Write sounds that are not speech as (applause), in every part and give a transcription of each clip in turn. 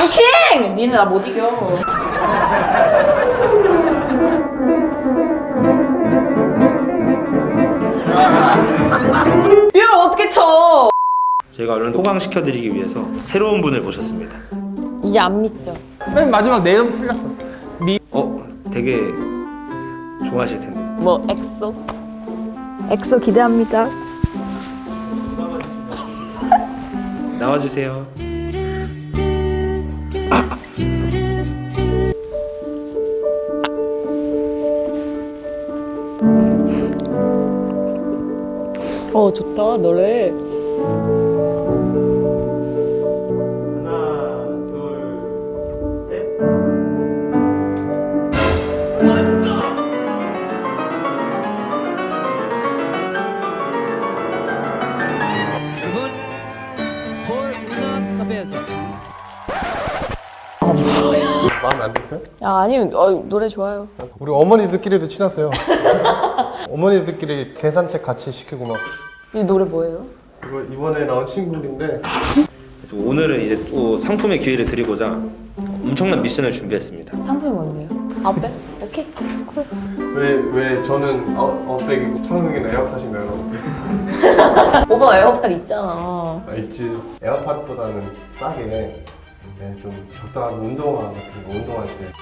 앙킹! 니는 나못 이겨. 이걸 어떻게 쳐? 저희가 얼른 호강시켜드리기 위해서 새로운 분을 모셨습니다. 이제 안 믿죠. 맨 마지막 내 이름 틀렸어. 어, 되게 좋아하실 텐데. 뭐 엑소? 엑소 기대합니다. 나와주세요. 어 좋다 노래. 하나, 둘, 셋. 그분 폴 문화 카페에서 마음에 안 드세요? 야 아니 어, 노래 좋아요. 우리 어머니들끼리도 친하세요. (laughs) 어머니들끼리 계산책 같이 시키고 막이 노래 뭐예요? 이거 이번에 나온 친구인데 그래서 오늘은 이제 또 상품의 기회를 드리고자 엄청난 미션을 준비했습니다. 상품이 뭔데요? 아웃백? 오케이. Cool. 왜 왜 저는 아웃- 아웃백이고 창욱이는 에어팟인가요? (laughs) 오빠 에어팟 있잖아. 아 있지 에어팟보다는 싸게 네, 좀 적당한 운동화 같은 거 운동할 때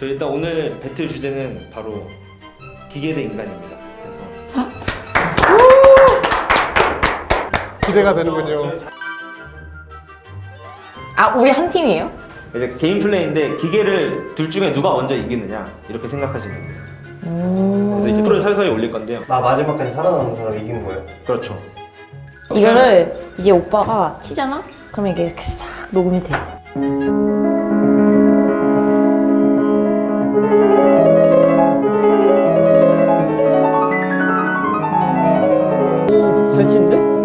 저 일단 오늘 배틀 주제는 바로 기계 대 인간입니다. 그래서 기대가 되는군요. 아 우리 한 팀이에요? 이제 게임 플레이인데 기계를 둘 중에 누가 먼저 이기느냐 이렇게 생각하시면 돼요. 그래서 이제 프로를 서서히 올릴 건데요. 나 마지막까지 살아남는 사람이 이기는 거예요. 그렇죠. 이거를 이제 오빠가 치잖아? 그러면 이게 이렇게 싹 녹음이 돼.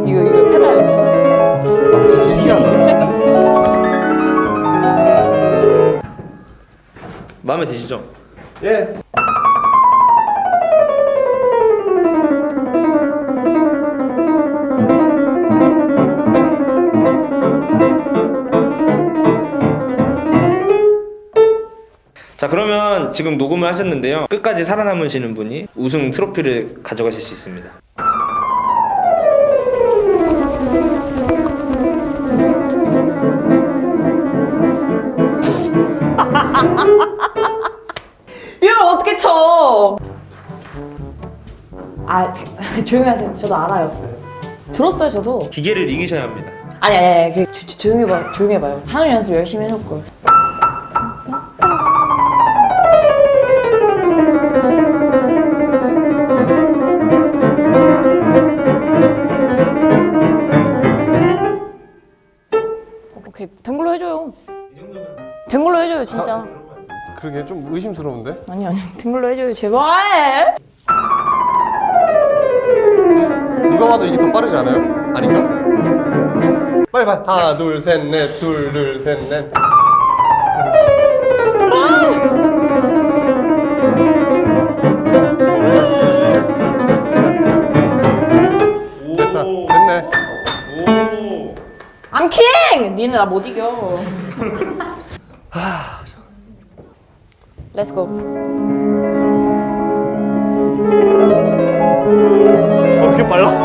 이거, 이거 페달. 아 진짜 신기하다. 마음에 드시죠? 예. 자 그러면 지금 녹음을 하셨는데요. 끝까지 살아남으시는 분이 우승 트로피를 가져가실 수 있습니다. 조용히 하세요. 저도 알아요. 들었어요, 저도. 기계를 이기셔야 합니다. 아니, 아니, 아니. 그, 조, 조, 조용히 해봐, 조용히 해봐요. 한우 연습 열심히 해놓고. 오케이, 된 걸로 해줘요. 된 걸로 해줘요, 진짜. 그러게 좀 의심스러운데. 아니, 아니, 된 걸로 해줘요, 제발! 누가 봐도 이게 더 빠르지 않아요? 아닌가? 빨리 빨리 하나 둘 셋 넷 둘 둘 셋넷 됐다 됐네 오. 앙킹! 니는 나 못 이겨. Let's go. 어 이렇게 빨라?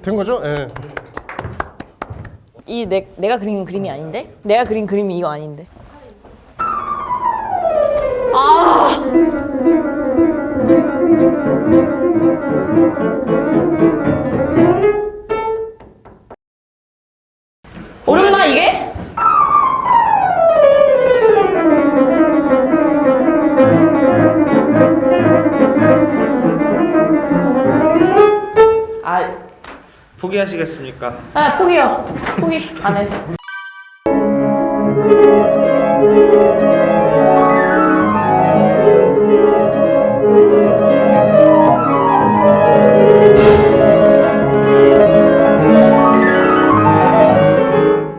된 거죠? 예. 이 내, 내가 그린 그림이 아닌데? 내가 그린 그림이 이거 아닌데? 아! 포기하시겠습니까? 아 포기요. 포기 안해.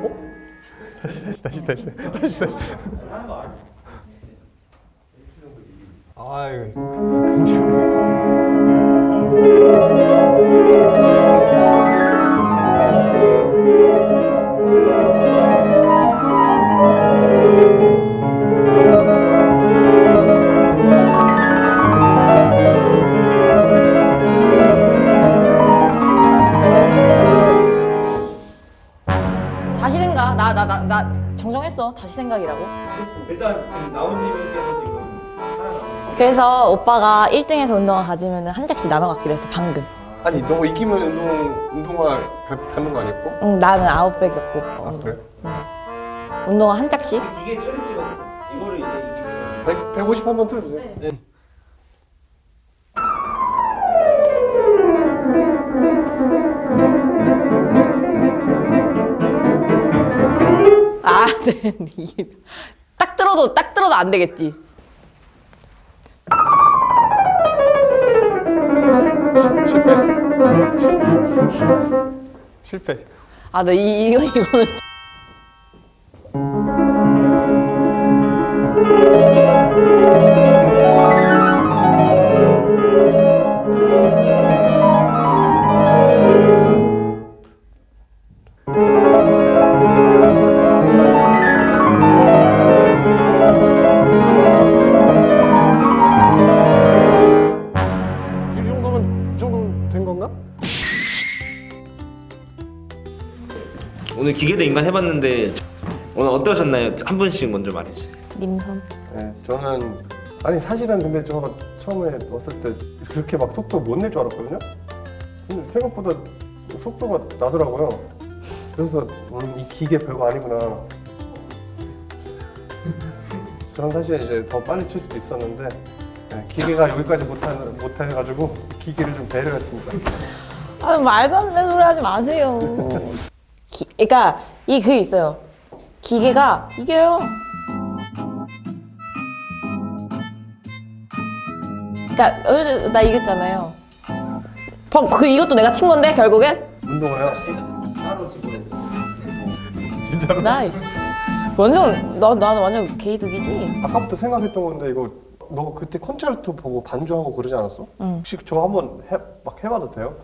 어? 다시 다시 다시 다시 아유 다시 생각이라고. 일단 지금 나온님께서 지금 그래서 오빠가 1등에서 운동화 가지면 한 장씩 나눠 갖기로 했어 방금. 아니 너 이기면 운동 운동화 가, 갖는 거 아니었고? 응, 나는 아홉 백이었고 오빠 아. 그래? 운동화 한 짝씩. 처리 찍어 이거를 이제 100, 150 한번 틀어주세요. 아, 네. 이게 (laughs) 딱 들어도 딱 들어도 안 되겠지. 실패. 실패. 아, 나 이, 이거 이거는 오늘 기계 대 인간 해봤는데 오늘 어떠셨나요? 한 분씩 먼저 말해주세요 님선. 네, 저는 아니 사실은 근데 저 처음에 왔을 때 그렇게 막 속도 못 낼 줄 알았거든요. 근데 생각보다 속도가 나더라고요. 그래서 음, 이 기계 별거 아니구나. (laughs) 저는 사실 이제 더 빨리 칠 수도 있었는데 네, 기계가 여기까지 못하, 못해가지고 기계를 좀 배려했습니다. 아, 말도 안 되는 소리 하지 마세요. (laughs) 기, 그러니까 이 그게 있어요. 기계가 이게요. 그러니까 어제 나 이겼잖아요. 방- 그 이것도 내가 친 건데 결국엔 운동화요? 진짜로? Nice. 완전 나 나는 완전 개이득이지. 아까부터 생각했던 건데 이거 너 그때 콘체르토 보고 반주하고 그러지 않았어? 응. 혹시 저 한번 해, 막 해봐도 돼요?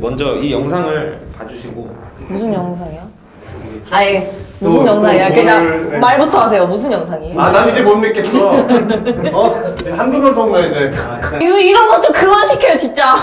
먼저 이 영상을 봐주시고 무슨 영상이야? 아니 무슨 또, 영상이야? 또 그냥 오늘- 말부터 하세요. 무슨 영상이에요? 아, 난 이제 못 믿겠어. (laughs) 어? 이제 한두 번 성나 이제. 아, 이런 거 좀 그만 시켜요 진짜.